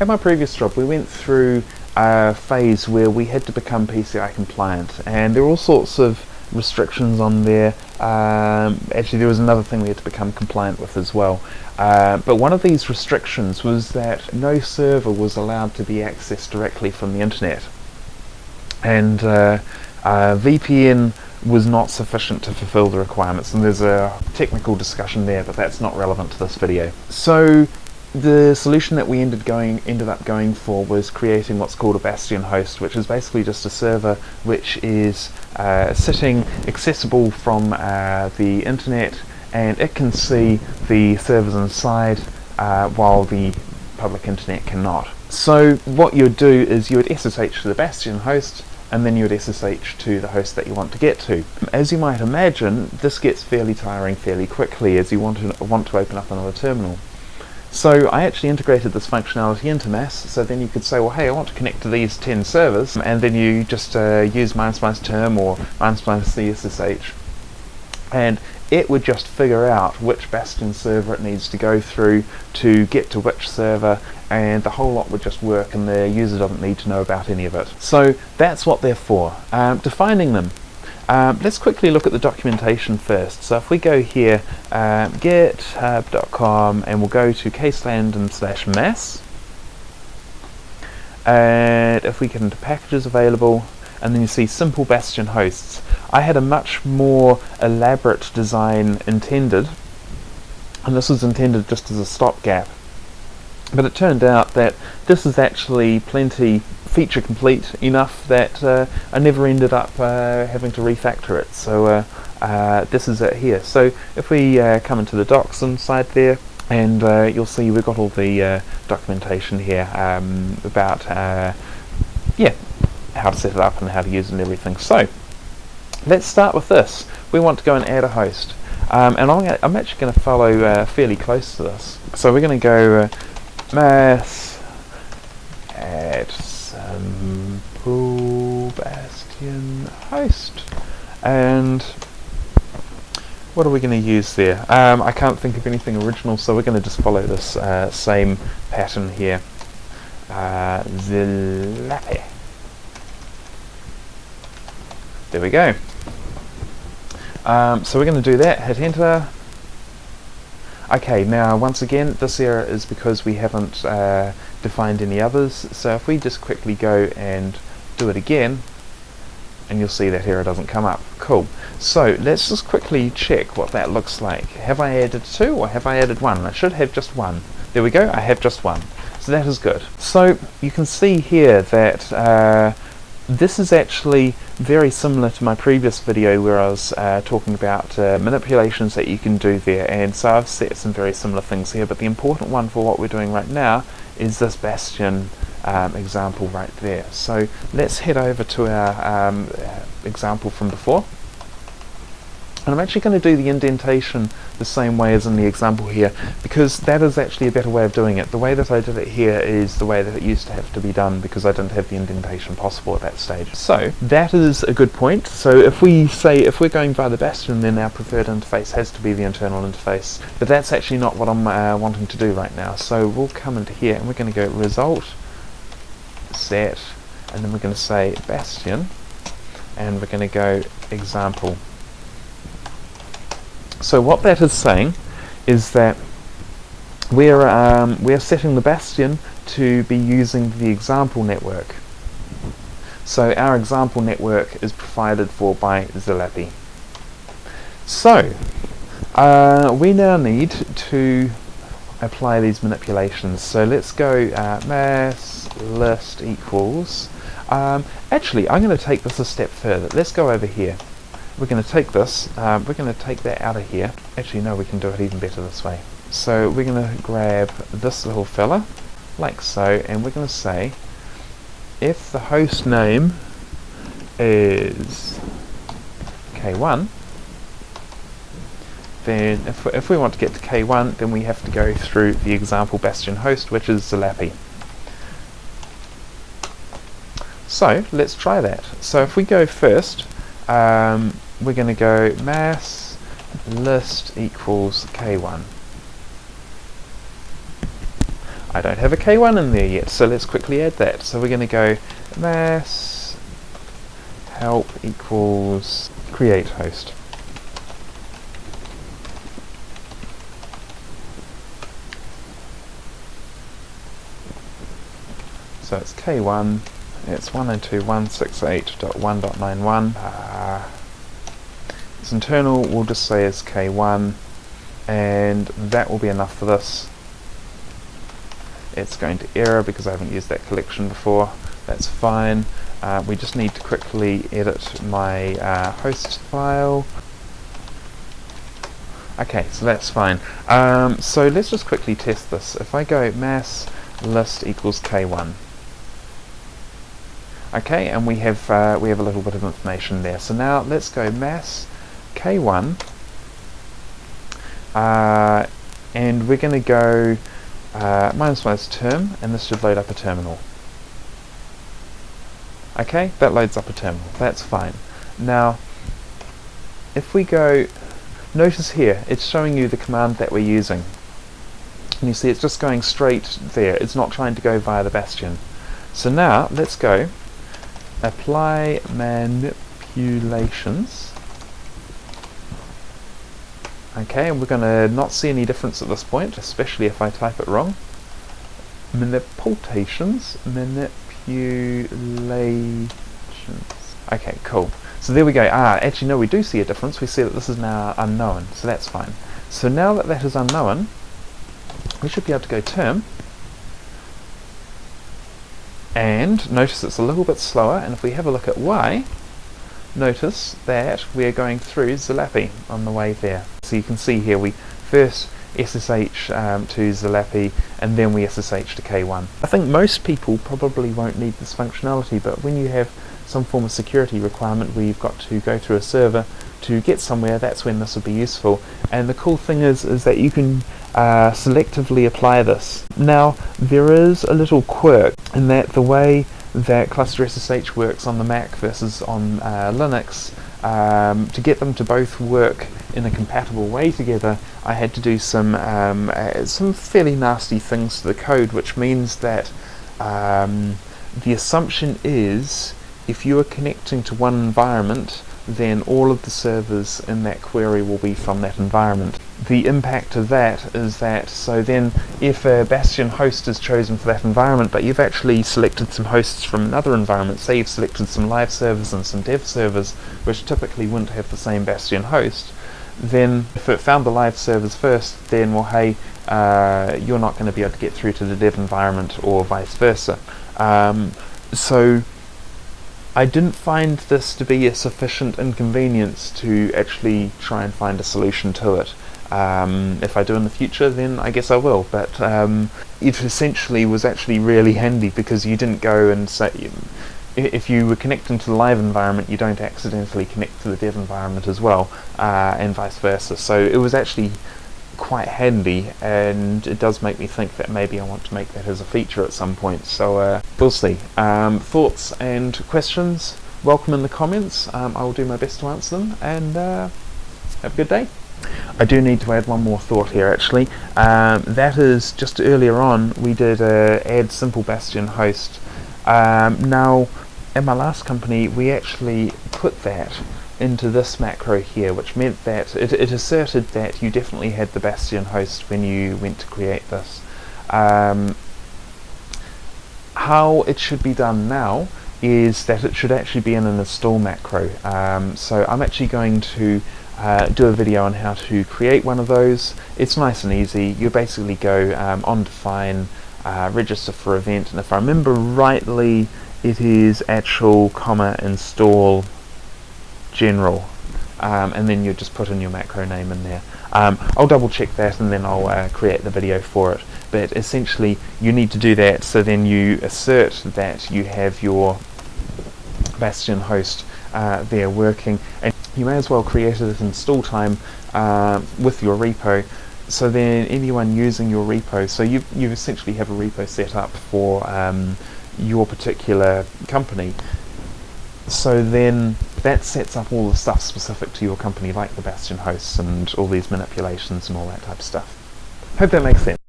at my previous job we went through a phase where we had to become PCI compliant and there were all sorts of restrictions on there. Um, actually there was another thing we had to become compliant with as well. Uh, but one of these restrictions was that no server was allowed to be accessed directly from the internet. And uh, uh, VPN was not sufficient to fulfill the requirements and there's a technical discussion there but that's not relevant to this video. So the solution that we ended going ended up going for was creating what's called a bastion host which is basically just a server which is uh, sitting accessible from uh, the internet and it can see the servers inside uh, while the public internet cannot. So what you would do is you would SSH to the bastion host and then you would SSH to the host that you want to get to. As you might imagine, this gets fairly tiring fairly quickly as you want to, want to open up another terminal. So I actually integrated this functionality into MAS, so then you could say, well, hey, I want to connect to these 10 servers, and then you just uh, use minus term or minus minus CSSH, and it would just figure out which Bastion server it needs to go through to get to which server, and the whole lot would just work, and the user doesn't need to know about any of it. So that's what they're for. Um, defining them. Um, let's quickly look at the documentation first. So if we go here, um, github.com, and we'll go to ksandom and slash mass, and if we get into packages available, and then you see simple bastion hosts. I had a much more elaborate design intended, and this was intended just as a stopgap. But it turned out that this is actually plenty feature complete enough that uh, I never ended up uh, having to refactor it. So uh, uh this is it here. So if we uh, come into the docs inside there, and you'll see we've got all the documentation here um, about yeah how to set it up and how to use it and everything. So let's start with this. We want to go and add a host. Um, and I'm, I'm, actually going to follow fairly close to this. So we're going to go mass add Bastion host. And what are we going to use there? Um, I can't think of anything original, so we're going to just follow this uh, same pattern here. Uh, Zilapi. There we go. Um, so we're going to do that, hit enter. Okay, now once again, this error is because we haven't uh, defined any others. So if we just quickly go and do it again, and you'll see that error doesn't come up. Cool. So let's just quickly check what that looks like. Have I added two or have I added one? I should have just one. There we go, I have just one. So that is good. So you can see here that uh, this is actually very similar to my previous video where I was uh, talking about uh, manipulations that you can do there and so I've set some very similar things here but the important one for what we're doing right now is this bastion um, example right there. So let's head over to our um, example from before. And I'm actually going to do the indentation the same way as in the example here because that is actually a better way of doing it. The way that I did it here is the way that it used to have to be done because I didn't have the indentation possible at that stage. So that is a good point. So if we say if we're going via the Bastion then our preferred interface has to be the internal interface but that's actually not what I'm uh, wanting to do right now. So we'll come into here and we're going to go result set and then we're going to say Bastion and we're going to go example so what that is saying is that we're, um, we're setting the Bastion to be using the example network. So our example network is provided for by Zilapi. So uh, we now need to apply these manipulations. So let's go uh, mass list equals. Um, actually, I'm going to take this a step further. Let's go over here we're going to take this, um, we're going to take that out of here. Actually, no, we can do it even better this way. So we're going to grab this little fella, like so, and we're going to say if the host name is k1, then if we, if we want to get to k1, then we have to go through the example bastion host, which is Zilapi. So let's try that. So if we go first, um, we're going to go mass list equals k1. I don't have a K1 in there yet, so let's quickly add that. So we're going to go mass help equals create host. So it's K1, it's 192.168.1.91. Uh, it's internal, we'll just say it's K1, and that will be enough for this. It's going to error because I haven't used that collection before. That's fine. Uh, we just need to quickly edit my uh, host file. Okay, so that's fine. Um, so let's just quickly test this. If I go mass list equals k1, Okay, and we have uh, we have a little bit of information there. So now let's go mass k1, uh, and we're going to go uh, minus minus term, and this should load up a terminal. Okay, that loads up a terminal. That's fine. Now, if we go, notice here, it's showing you the command that we're using. And you see it's just going straight there. It's not trying to go via the bastion. So now, let's go apply manipulations okay and we're going to not see any difference at this point especially if I type it wrong. Manipulations? Manipulations. Okay cool. So there we go. Ah actually no we do see a difference. We see that this is now unknown so that's fine. So now that that is unknown we should be able to go term. And notice it's a little bit slower and if we have a look at Y notice that we are going through Zalapi on the way there so you can see here we first SSH um, to Zalapi and then we SSH to K1. I think most people probably won't need this functionality but when you have some form of security requirement where you've got to go through a server to get somewhere that's when this would be useful and the cool thing is is that you can uh, selectively apply this. Now there is a little quirk in that the way that cluster SSH works on the Mac versus on uh, Linux, um, to get them to both work in a compatible way together, I had to do some um, uh, some fairly nasty things to the code, which means that um, the assumption is if you are connecting to one environment, then all of the servers in that query will be from that environment. The impact of that is that, so then if a Bastion host is chosen for that environment, but you've actually selected some hosts from another environment, say you've selected some live servers and some dev servers, which typically wouldn't have the same Bastion host, then if it found the live servers first, then well hey, uh, you're not going to be able to get through to the dev environment or vice versa. Um, so I didn't find this to be a sufficient inconvenience to actually try and find a solution to it. Um, if I do in the future, then I guess I will. But um, it essentially was actually really handy because you didn't go and say, if you were connecting to the live environment, you don't accidentally connect to the dev environment as well, uh, and vice versa. So it was actually quite handy and it does make me think that maybe I want to make that as a feature at some point so uh, we'll see. Um, thoughts and questions welcome in the comments um, I will do my best to answer them and uh, have a good day. I do need to add one more thought here actually um, that is just earlier on we did uh, add simple bastion host um, now in my last company we actually put that into this macro here, which meant that it, it, asserted that you definitely had the Bastion host when you went to create this. Um, how it should be done now is that it should actually be in an install macro. Um, so I'm actually going to uh, do a video on how to create one of those. It's nice and easy. You basically go um, on define, uh, register for event, and if I remember rightly, it is actual comma install general um, and then you just put in your macro name in there. Um, I'll double check that and then I'll uh, create the video for it. But essentially you need to do that. So then you assert that you have your Bastion host uh, there working and you may as well create it install time uh, with your repo. So then anyone using your repo, so you you essentially have a repo set up for um, your particular company so then that sets up all the stuff specific to your company like the Bastion hosts and all these manipulations and all that type of stuff. Hope that makes sense.